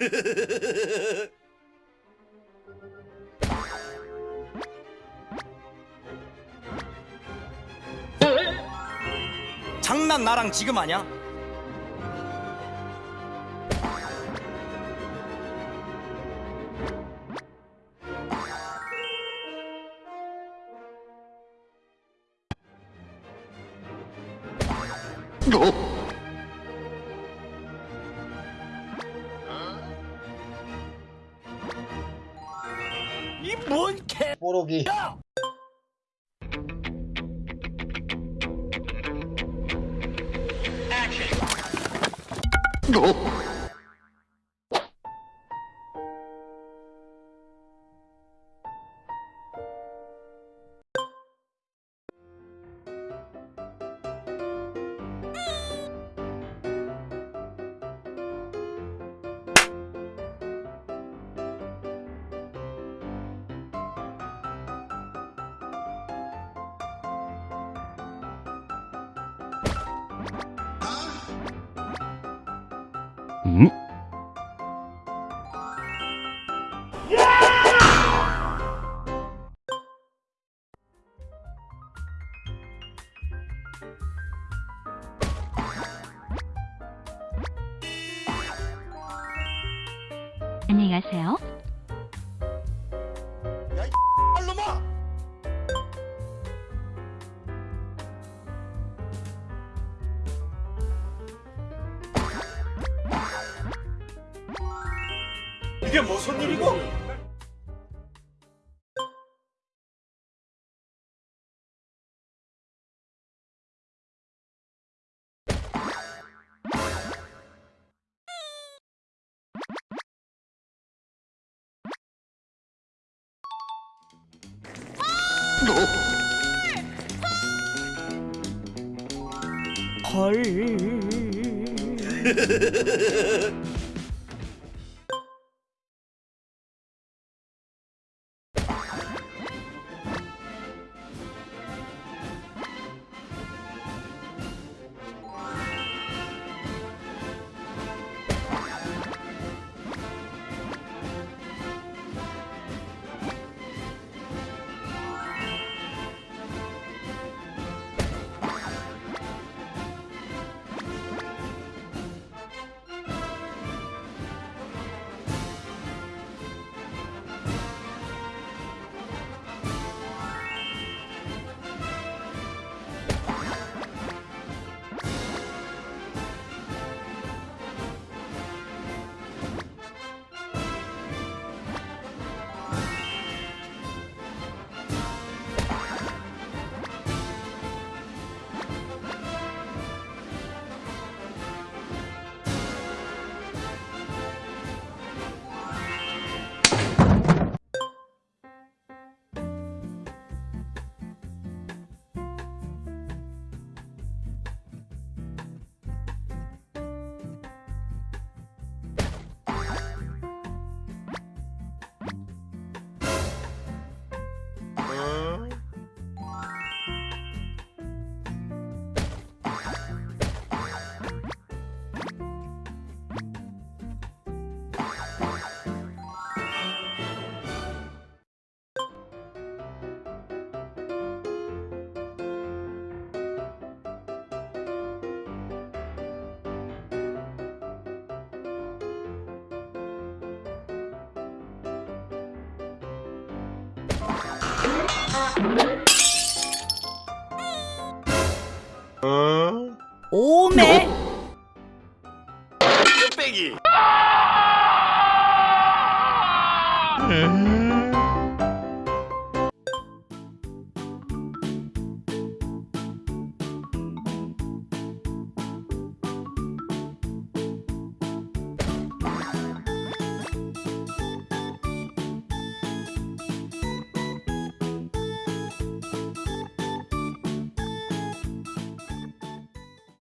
장난 나랑 지금 하냐? 이뭔 개? 뽀록이 안녕히 가세요. 이게 무슨 일이고? 헐. 오메. 뚝배기